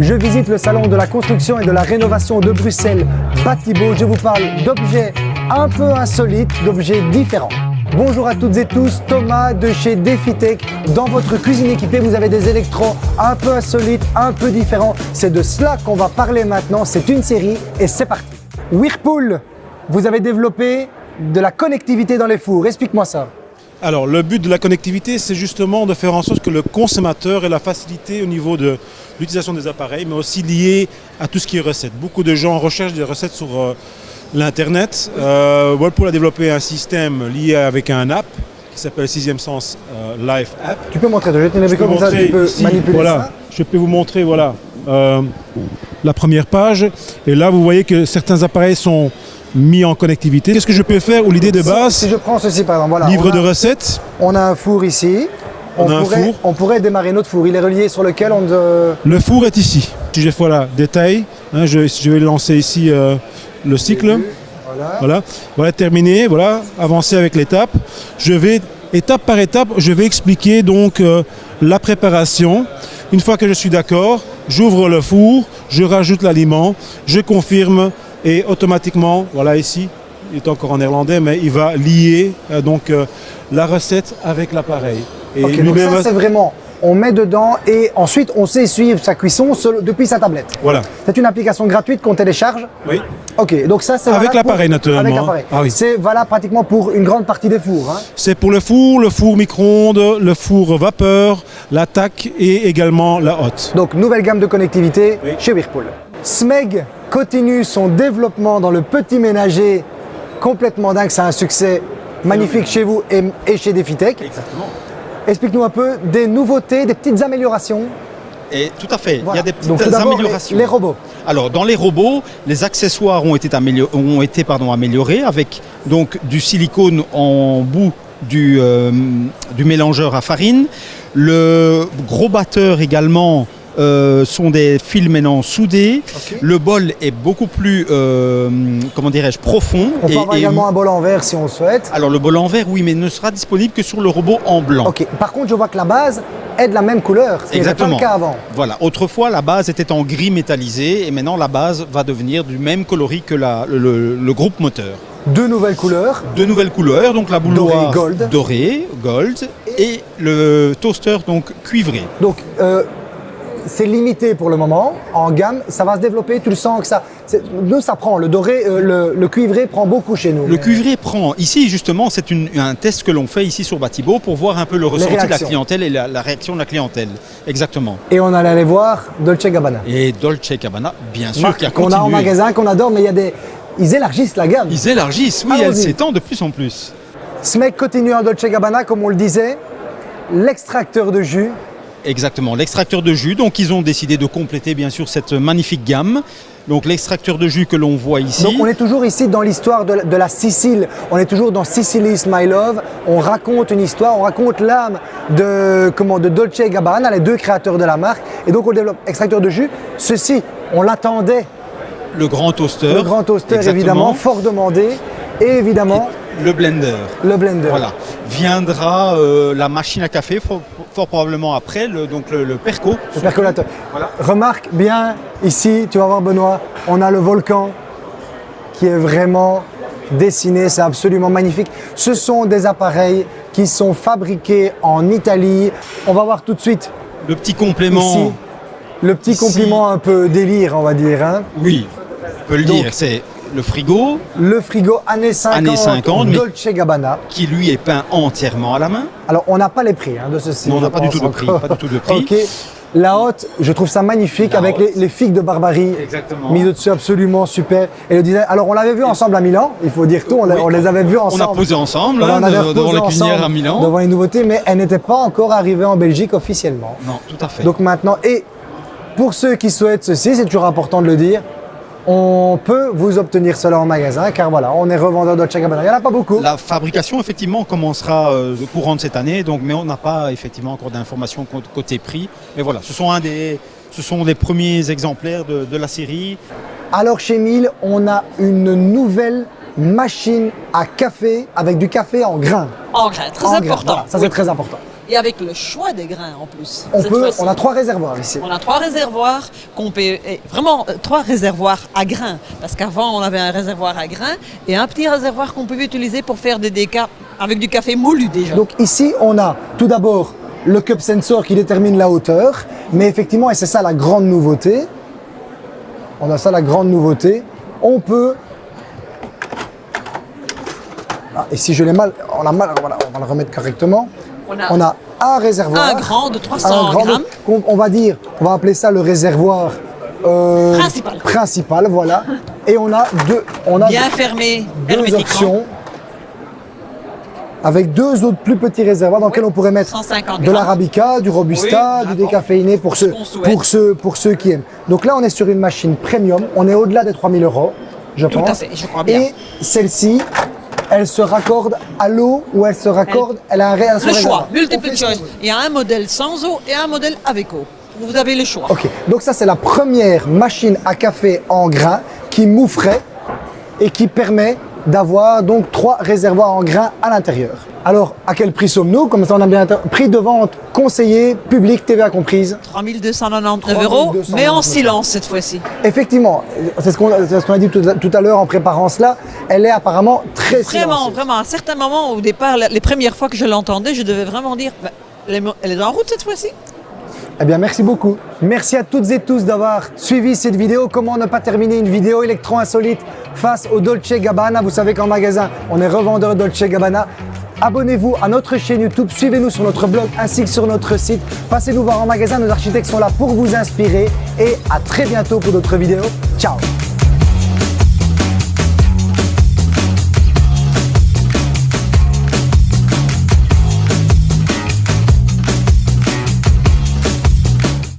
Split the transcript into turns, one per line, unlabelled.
Je visite le salon de la construction et de la rénovation de Bruxelles, Batibo. Je vous parle d'objets un peu insolites, d'objets différents. Bonjour à toutes et tous, Thomas de chez DefiTech. Dans votre cuisine équipée, vous avez des électros un peu insolites, un peu différents. C'est de cela qu'on va parler maintenant. C'est une série et c'est parti. Whirlpool, vous avez développé de la connectivité dans les fours. Explique-moi ça.
Alors, le but de la connectivité, c'est justement de faire en sorte que le consommateur ait la facilité au niveau de l'utilisation des appareils, mais aussi lié à tout ce qui est recettes. Beaucoup de gens recherchent des recettes sur euh, l'Internet. Euh, Whirlpool a développé un système lié avec un app qui s'appelle Sixième Sens euh, Live App.
Tu peux montrer, je vais te comme ça,
montrer
tu peux
ici,
manipuler
voilà,
ça.
Je peux vous montrer voilà, euh, la première page. Et là, vous voyez que certains appareils sont mis en connectivité. Qu'est-ce que je peux faire ou l'idée de base
Si je prends ceci par exemple, voilà.
Livre
on a,
de recettes.
on a un four ici.
On a un
pourrait,
four.
on pourrait démarrer notre four. Il est relié sur lequel on... de-
Le four est ici. Si je fais voilà, détail, hein, je, je vais lancer ici euh, le cycle.
Voilà.
Voilà, voilà terminé, voilà, avancer avec l'étape. Je vais, étape par étape, je vais expliquer donc euh, la préparation. Une fois que je suis d'accord, j'ouvre le four, je rajoute l'aliment, je confirme et automatiquement, voilà ici, il est encore en néerlandais, mais il va lier euh, donc euh, la recette avec l'appareil. Et
donc ça c'est vraiment, on met dedans et ensuite on sait suivre sa cuisson seul- depuis sa tablette.
voilà.
C'est une application gratuite qu'on télécharge.
Oui.
Ok, donc ça c'est
Avec l'appareil, naturellement,
Avec l'appareil.
Ah oui.
C'est valable pratiquement pour une grande partie des fours. hein.
C'est pour le four, le four micro-ondes, le four vapeur, l'attaque et également la hotte.
Donc nouvelle gamme de connectivité
Oui.
chez Whirlpool. Smeg continue son développement dans le petit ménager complètement dingue. C'est un succès magnifique chez vous et, et chez DefiTech.
Exactement.
Explique-nous un peu des nouveautés, des petites améliorations.
Et tout à fait, il y a des petites
Donc, tout d'abord,
améliorations.
Les, les robots.
Alors dans les robots, les accessoires ont été, amélior- ont été pardon, améliorés avec donc du silicone en bout du, euh, du mélangeur à farine. Le gros batteur également euh, sont des fils maintenant soudés. Le bol est beaucoup plus, euh, comment dirais-je, profond.
On peut
et-
avoir
et-
également un bol en verre si on le souhaite.
Alors le bol en verre, oui, mais ne sera disponible que sur le robot en blanc.
Ok. Par contre, je vois que la base est de la même couleur, pas
Exactement.
le cas avant.
Voilà. Autrefois, la base était en gris métallisé et maintenant la base va devenir du même coloris que la- le, le- le groupe moteur.
Deux nouvelles couleurs.
Deux nouvelles couleurs, donc la bouilloire
Doré, gold.
dorée, gold, et le toaster donc cuivré.
Donc, euh, c'est limité pour le moment en gamme. Ça va se développer. Tu le sens que ça. Nous, ça prend. Le doré, euh, le, le cuivré prend beaucoup chez nous.
Le cuivré prend, ici justement, c'est un test que l'on fait ici sur Batibo pour voir un peu le ressenti de la clientèle et la, la réaction de la clientèle. Exactement.
Et on allait aller voir Dolce Gabbana.
Et Dolce Gabbana, bien sûr, qui a
qu'on a en magasin, qu'on adore, mais il y a des. Ils élargissent la gamme.
Ils élargissent, oui, elle s'étend de plus en plus.
Smeg continue en Dolce Gabbana, comme on le disait. L'extracteur de jus.
Exactement, l'extracteur de jus. Donc ils ont décidé de compléter bien sûr cette magnifique gamme. Donc l'extracteur de jus que l'on voit ici.
Donc on est toujours ici dans l'histoire de, la- de la Sicile. On est toujours dans Sicily's My Love. On raconte une histoire, on raconte l'âme de, comment, de Dolce et Gabbana, les deux créateurs de la marque. Et donc on développe extracteur de jus. Ceci, on l'attendait.
le grand toaster.
Le grand toaster,
Exactement.
évidemment, fort demandé. Et évidemment,
Le blender.
le blender.
Voilà. Viendra euh, la machine à café, fort probablement après, le, donc le, le perco.
Le percolateur.
Voilà.
Remarque bien ici, tu vas voir Benoît, on a le volcan qui est vraiment dessiné, c'est absolument magnifique. Ce sont des appareils qui sont fabriqués en Italie. On va voir tout de suite
Le petit complément.
ici le petit
Ici.
compliment un peu délire, on va dire. hein.
Oui, on peut le
Donc-
dire. Le frigo
Le frigo années 50,
Années 50, mais-
Dolce Gabbana.
qui lui est peint entièrement à la main.
Alors on n'a pas les prix hein, de ceci.
Non, on n'a pas du tout de prix,
encore.
pas du tout de prix.
Ok. La haute, je trouve ça magnifique
La
avec les, les figues de Barbarie.
Exactement.
Mis au-dessus absolument super. Et le design. Alors on l'avait vu ensemble à Milan, il faut dire tout, on,
Oui.
on les avait vus
On
ensemble.
a posé ensemble hein,
on avait
devant
reposé
la cuisinière
ensemble
à Milan.
Devant les nouveautés, mais elles n'étaient pas encore arrivées en Belgique officiellement.
Non, tout à fait.
Donc maintenant, et pour ceux qui souhaitent ceci, c'est toujours important de le dire, on peut vous obtenir cela en magasin, car voilà, on est revendeur Dolce Gabbana. Il n'y en a pas beaucoup.
La fabrication, effectivement, commencera euh, au courant de cette année, donc, mais on n'a pas effectivement encore d'informations cô- côté prix. Mais voilà, ce sont, un des, ce sont les premiers exemplaires de, de la série.
Alors chez Mille, on a une nouvelle machine à café avec du café en grains.
En grain, très
En
important.
voilà, ça c'est très important.
Et avec le choix des grains en plus.
On, peut, on a trois réservoirs ici.
On a trois réservoirs qu'on peut, et vraiment euh, trois réservoirs à grains, parce qu'avant on avait un réservoir à grains et un petit réservoir qu'on pouvait utiliser pour faire des décas avec du café moulu déjà.
Donc ici, on a tout d'abord le cup sensor qui détermine la hauteur, mais effectivement, et c'est ça la grande nouveauté, on a ça la grande nouveauté, on peut... Ah, et si je l'ai mal, on a mal, voilà, on va le remettre correctement.
On a
un réservoir.
un grand de 300
un grand,
grammes.
on, on va dire, on va appeler ça le réservoir euh,
Principal.
principal, voilà. Et on a deux, on a
bien fermé
deux options avec deux autres plus petits réservoirs dans lesquels on pourrait mettre
150
de l'arabica, du robusta,
Oui,
du décaféiné pour
Ce
ceux,
qu'on souhaite.
pour, ceux, pour ceux qui aiment. Donc là, on est sur une machine premium, on est au-delà des 3000 euros, je
Tout
pense.
à fait, je crois bien.
Et celle-ci, elle se raccorde à l'eau ou elle se raccorde, elle, a un ré- elle a son
Le choix, multiple choice. Il y a un modèle sans eau et un modèle avec eau. Vous avez le choix.
Ok, donc ça c'est la première machine à café en grains qui moufrait et qui permet d'avoir donc trois réservoirs en grains à l'intérieur. Alors, à quel prix sommes-nous? Comme ça, on a bien prix de vente conseillé, public, TVA comprise.
3299 euros,
3299
mais en silence cette fois-ci.
Effectivement, c'est ce qu'on ce a dit tout à, tout à l'heure en préparant cela. Elle est apparemment très
Vraiment,
silencieuse.
vraiment, à certains moments, au départ, les premières fois que je l'entendais, je devais vraiment dire, bah, elle est en route cette fois-ci.
Eh bien, merci beaucoup. Merci à toutes et tous d'avoir suivi cette vidéo. Comment ne pas terminer une vidéo électro insolite face au Dolce Gabbana? Vous savez qu'en magasin, on est revendeur Dolce Gabbana. Abonnez-vous à notre chaîne YouTube, suivez-nous sur notre blog ainsi que sur notre site. Passez nous voir en magasin, nos architectes sont là pour vous inspirer et à très bientôt pour d'autres vidéos. Ciao